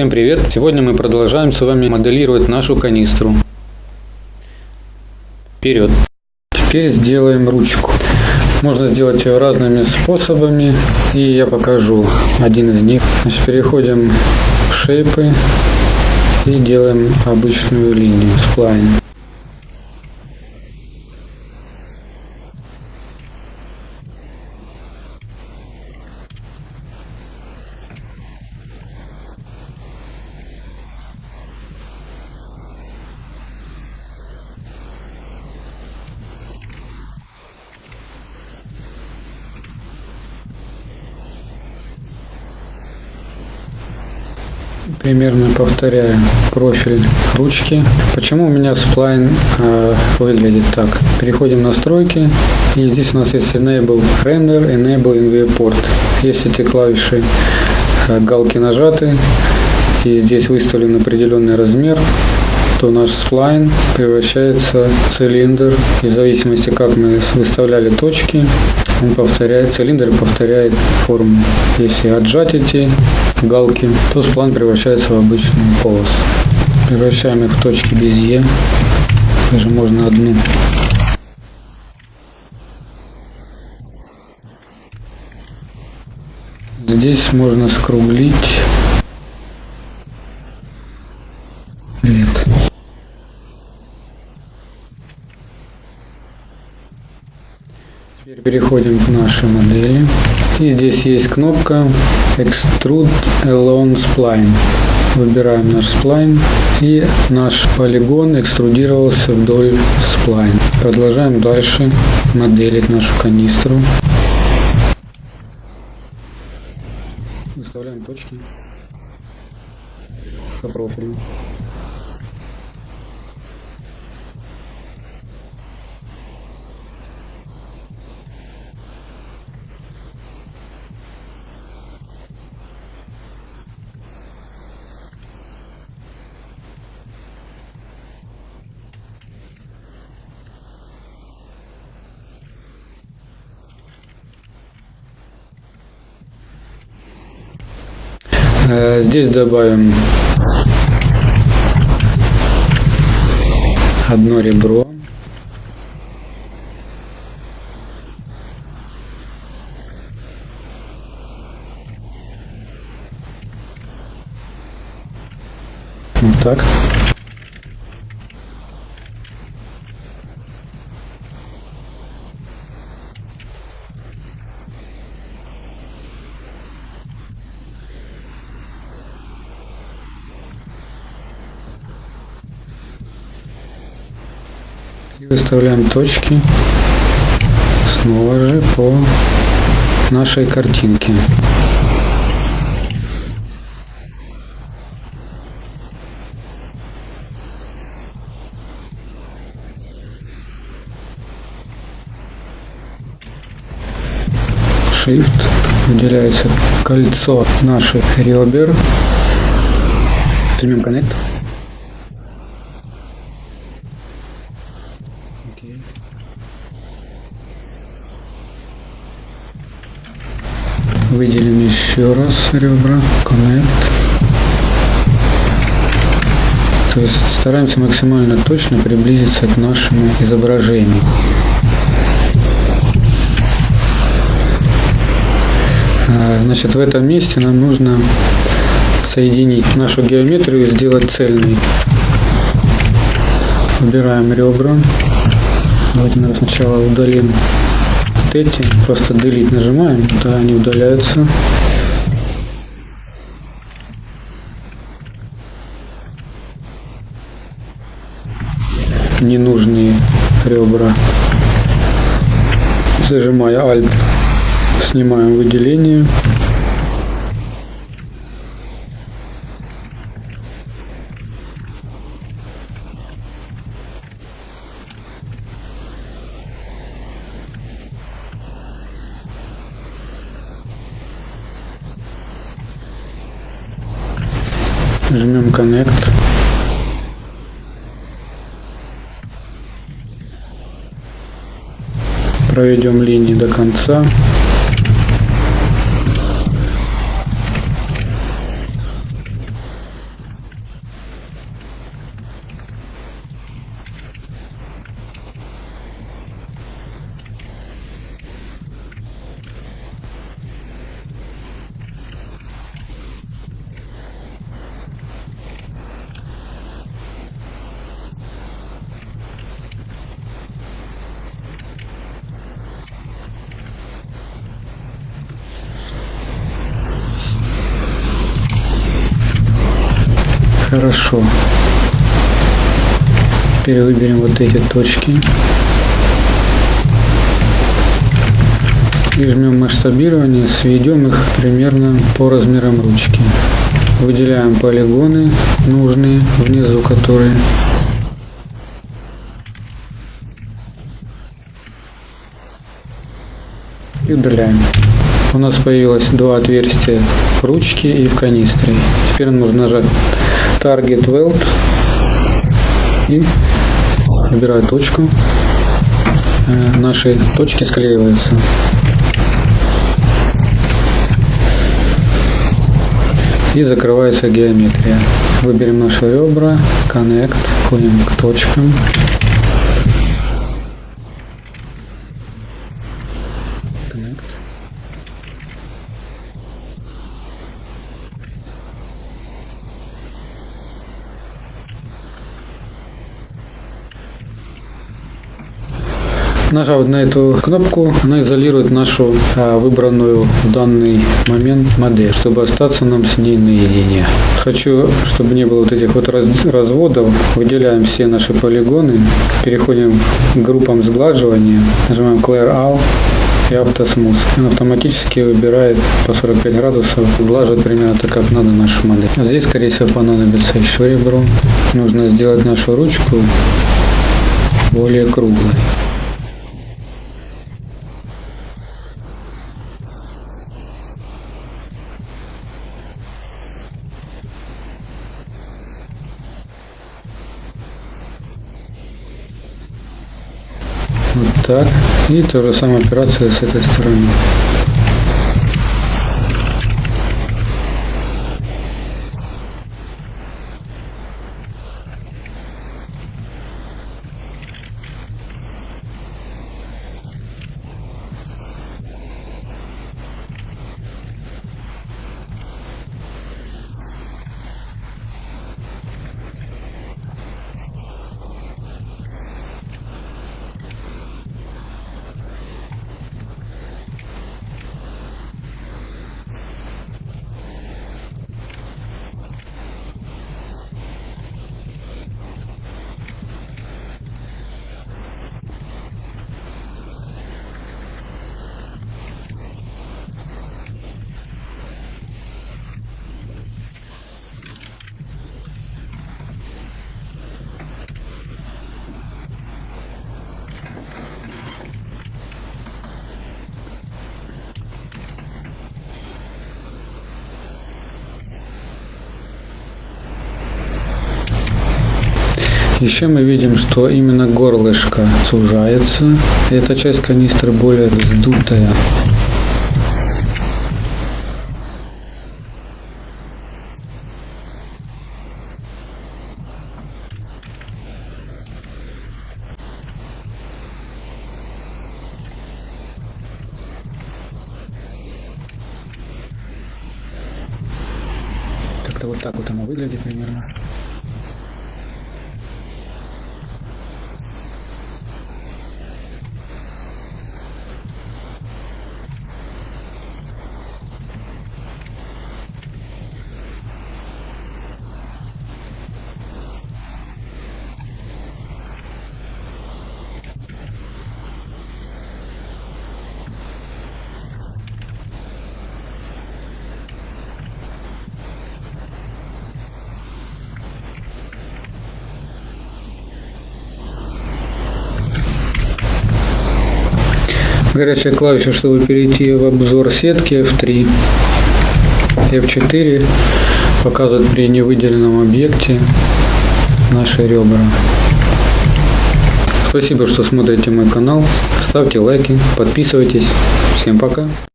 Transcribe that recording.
Всем привет! Сегодня мы продолжаем с вами моделировать нашу канистру. Вперед! Теперь сделаем ручку. Можно сделать ее разными способами, и я покажу один из них. Значит, переходим в шейпы и делаем обычную линию, сплайн. Примерно повторяю профиль ручки. Почему у меня сплайн э, выглядит так? Переходим в настройки. И здесь у нас есть Enable Render, Enable InViewPort. Есть эти клавиши э, галки нажаты. И здесь выставлен определенный размер то наш сплайн превращается в цилиндр. И в зависимости, как мы выставляли точки, он повторяет, цилиндр повторяет форму. Если отжать эти галки, то сплан превращается в обычную полосу. Превращаем их в точки без Е. Даже можно одну. Здесь можно скруглить. Нет. Теперь переходим к нашей модели. И здесь есть кнопка Extrude Alone Spline. Выбираем наш сплайн и наш полигон экструдировался вдоль сплайн. Продолжаем дальше моделить нашу канистру. Выставляем точки по профилю. Здесь добавим одно ребро. Вот так. И выставляем точки снова же по нашей картинке. Shift выделяется кольцо наших ребер. Жмем Connect. Выделим еще раз ребра. Connect. То есть стараемся максимально точно приблизиться к нашему изображению. А, значит, в этом месте нам нужно соединить нашу геометрию и сделать цельной. Выбираем ребра. Давайте наверное, сначала удалим вот эти. Просто delete нажимаем, да, они удаляются. Ненужные ребра. Зажимая Alt, снимаем выделение. Жмем Connect. Проведем линии до конца. Хорошо. Теперь выберем вот эти точки. И жмем масштабирование, сведем их примерно по размерам ручки. Выделяем полигоны нужные внизу, которые и удаляем. У нас появилось два отверстия в ручке и в канистре. Теперь нужно нажать Target Weld и выбираю точку. Э, наши точки склеиваются. И закрывается геометрия. Выберем наши ребра, Connect, ходим к точкам. Нажав на эту кнопку, она изолирует нашу а, выбранную в данный момент модель, чтобы остаться нам с ней наедине. Хочу, чтобы не было вот этих вот раз, разводов, выделяем все наши полигоны, переходим к группам сглаживания, нажимаем Clear All и автосмус. Он автоматически выбирает по 45 градусов, глаживает примерно так, как надо нашу модель. А здесь, скорее всего, понадобится еще ребро. Нужно сделать нашу ручку более круглой. Вот так. И то же самая операция с этой стороны. Еще мы видим, что именно горлышко сужается. Эта часть канистры более вздутая. Как-то вот так вот оно выглядит примерно. Горячая клавиша, чтобы перейти в обзор сетки F3, F4 показывает при невыделенном объекте наши ребра. Спасибо, что смотрите мой канал. Ставьте лайки, подписывайтесь. Всем пока.